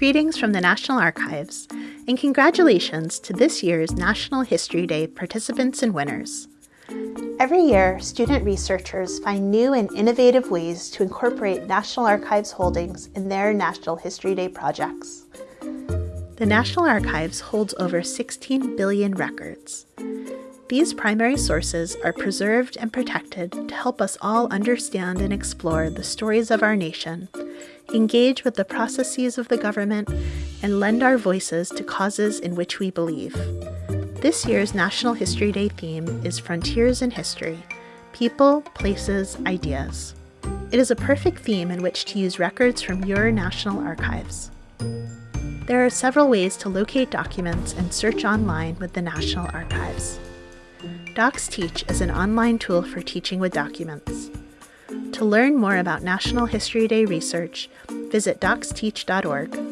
Greetings from the National Archives, and congratulations to this year's National History Day participants and winners. Every year, student researchers find new and innovative ways to incorporate National Archives holdings in their National History Day projects. The National Archives holds over 16 billion records. These primary sources are preserved and protected to help us all understand and explore the stories of our nation, engage with the processes of the government, and lend our voices to causes in which we believe. This year's National History Day theme is Frontiers in History People, Places, Ideas. It is a perfect theme in which to use records from your National Archives. There are several ways to locate documents and search online with the National Archives. DocsTeach is an online tool for teaching with documents. To learn more about National History Day research, visit docsteach.org